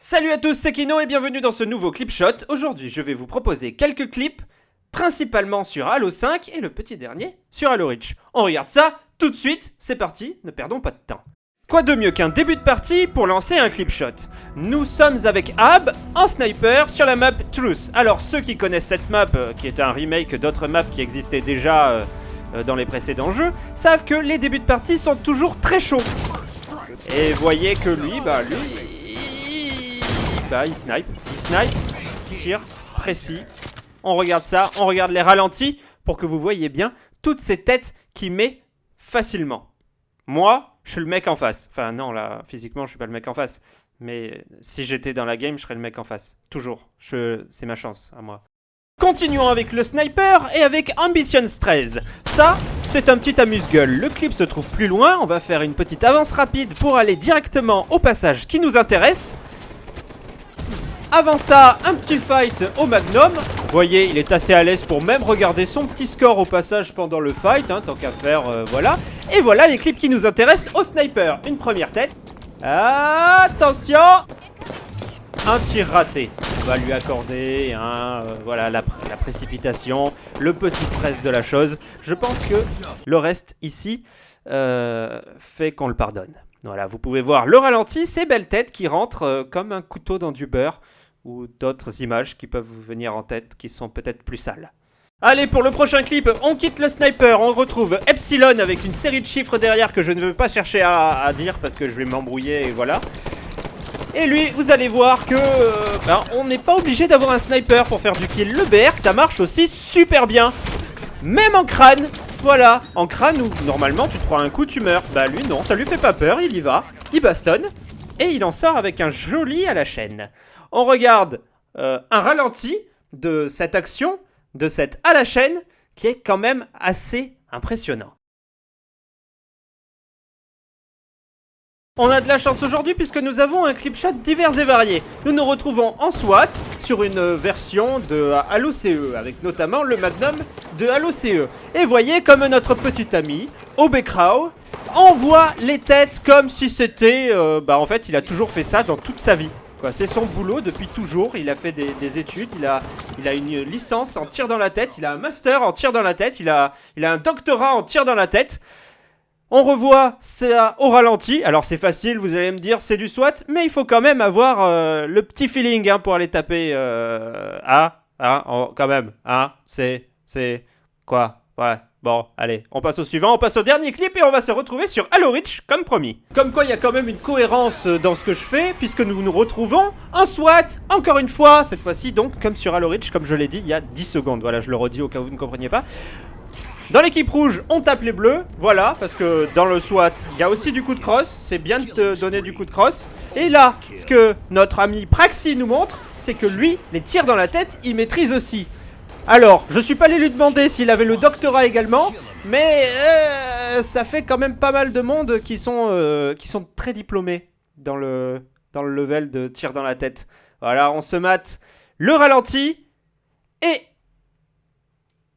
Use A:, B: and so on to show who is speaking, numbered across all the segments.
A: Salut à tous, c'est Kino et bienvenue dans ce nouveau clip shot. Aujourd'hui, je vais vous proposer quelques clips, principalement sur Halo 5 et le petit dernier sur Halo Reach. On regarde ça tout de suite, c'est parti, ne perdons pas de temps. Quoi de mieux qu'un début de partie pour lancer un clip shot? Nous sommes avec Ab en sniper sur la map Truth. Alors ceux qui connaissent cette map, euh, qui est un remake d'autres maps qui existaient déjà euh, euh, dans les précédents jeux, savent que les débuts de partie sont toujours très chauds. Et voyez que lui, bah lui, il snipe, il snipe, tire, précis. On regarde ça, on regarde les ralentis pour que vous voyez bien toutes ces têtes qu'il met facilement. Moi, je suis le mec en face. Enfin non, là, physiquement, je suis pas le mec en face. Mais si j'étais dans la game, je serais le mec en face. Toujours. C'est ma chance, à moi. Continuons avec le sniper et avec Ambition 13. Ça, c'est un petit amuse-gueule. Le clip se trouve plus loin, on va faire une petite avance rapide pour aller directement au passage qui nous intéresse. Avant ça, un petit fight au Magnum. Vous voyez, il est assez à l'aise pour même regarder son petit score au passage pendant le fight, hein, tant qu'à faire, euh, voilà. Et voilà les clips qui nous intéressent au sniper. Une première tête. Attention Un tir raté. On va lui accorder, hein, euh, voilà, la, précipitation, le petit stress de la chose. Je pense que le reste ici euh, fait qu'on le pardonne. Voilà, vous pouvez voir le ralenti, ces belles têtes qui rentrent euh, comme un couteau dans du beurre ou d'autres images qui peuvent vous venir en tête qui sont peut-être plus sales. Allez, pour le prochain clip, on quitte le sniper, on retrouve Epsilon avec une série de chiffres derrière que je ne veux pas chercher à, dire parce que je vais m'embrouiller et voilà. Et lui, vous allez voir que euh, ben, on n'est pas obligé d'avoir un sniper pour faire du kill. Le BR, ça marche aussi super bien. Même en crâne, voilà, en crâne où normalement tu te prends un coup, tu meurs. Bah lui non, ça lui fait pas peur, il y va, il bastonne, et il en sort avec un joli à la chaîne. On regarde euh, un ralenti de cette action, de cette à la chaîne, qui est quand même assez impressionnant. On a de la chance aujourd'hui puisque nous avons un clip shot divers et variés. Nous nous retrouvons en SWAT sur une version de Halo CE avec notamment le Magnum de Halo CE. Et voyez comme notre petit ami, Obecrao, envoie les têtes comme si c'était... Euh, bah en fait il a toujours fait ça dans toute sa vie. C'est son boulot depuis toujours, il a fait des, études, il a, il a une licence en tir dans la tête, il a un master en tir dans la tête, il a, il a un doctorat en tir dans la tête. On revoit ça au ralenti. Alors c'est facile, vous allez me dire, c'est du SWAT, mais il faut quand même avoir euh, le petit feeling hein, pour aller taper. Euh, ah, ah, quand même, ah, c'est, c'est, quoi, ouais. Bon, allez, on passe au suivant, on passe au dernier clip et on va se retrouver sur Halo Reach, comme promis. Comme quoi, il y a quand même une cohérence euh, dans ce que je fais, puisque nous nous retrouvons en SWAT, encore une fois, cette fois-ci donc, comme sur Halo Reach, comme je l'ai dit il y a 10 secondes. Voilà, je le redis au cas où vous ne compreniez pas. Dans l'équipe rouge, on tape les bleus, voilà, parce que dans le SWAT, il y a aussi du coup de cross, c'est bien de te donner du coup de cross. Et là, ce que notre ami Praxi nous montre, c'est que lui, les tirs dans la tête, il maîtrise aussi. Alors, je suis pas allé lui demander s'il avait le doctorat également, mais euh, ça fait quand même pas mal de monde qui sont, euh, qui sont très diplômés dans le, dans le level de tir dans la tête. Voilà, on se mate le ralenti et...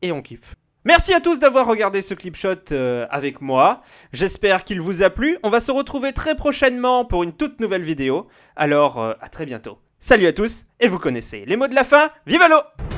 A: Et on kiffe. Merci à tous d'avoir regardé ce clip shot euh, avec moi. J'espère qu'il vous a plu. On va se retrouver très prochainement pour une toute nouvelle vidéo. Alors, euh, à très bientôt. Salut à tous, et vous connaissez les mots de la fin. Vive l'eau